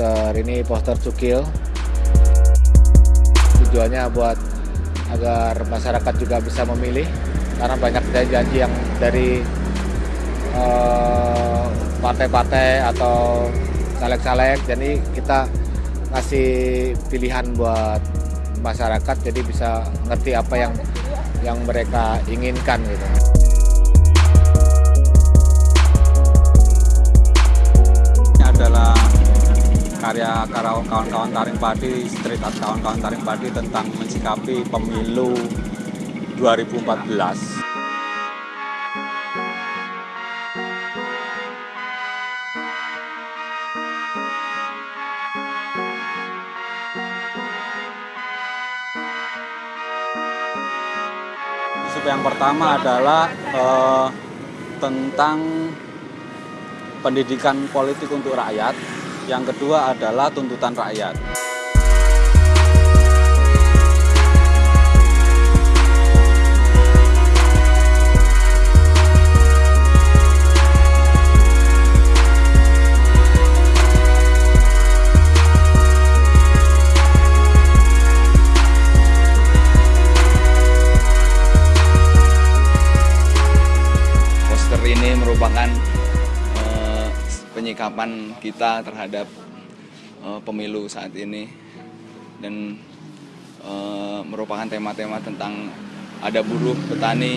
poster ini poster cukil tujuannya buat agar masyarakat juga bisa memilih karena banyak janji-janji yang dari eh, partai-partai uh, atau caleg-caleg jadi kita ngasih pilihan buat masyarakat jadi bisa ngerti apa yang yang mereka inginkan gitu. Karya kawan-kawan Taring Padi, street art kawan-kawan Taring Padi tentang mensikapi pemilu 2014. yang pertama adalah uh, tentang pendidikan politik untuk rakyat. Yang kedua adalah tuntutan rakyat. Penyikapan kita terhadap uh, pemilu saat ini dan uh, merupakan tema-tema tentang ada buruh, petani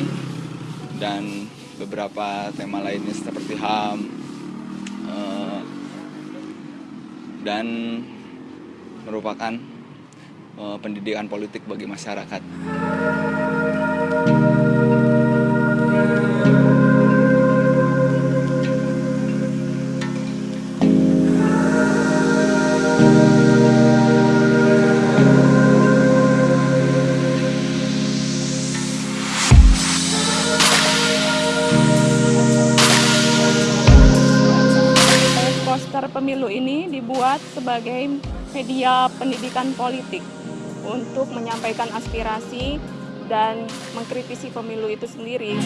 dan beberapa tema lainnya seperti HAM uh, dan merupakan uh, pendidikan politik bagi masyarakat. Pemilu ini dibuat sebagai media pendidikan politik untuk menyampaikan aspirasi dan mengkritisi pemilu itu sendiri.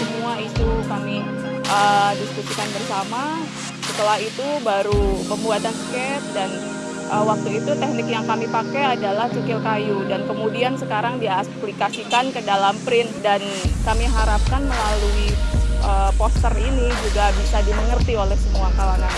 Semua isu kami uh, diskusikan bersama. Setelah itu baru pembuatan sket dan uh, waktu itu teknik yang kami pakai adalah cukil kayu dan kemudian sekarang diaplikasikan ke dalam print dan kami harapkan melalui uh, poster ini juga bisa dimengerti oleh semua kalangan.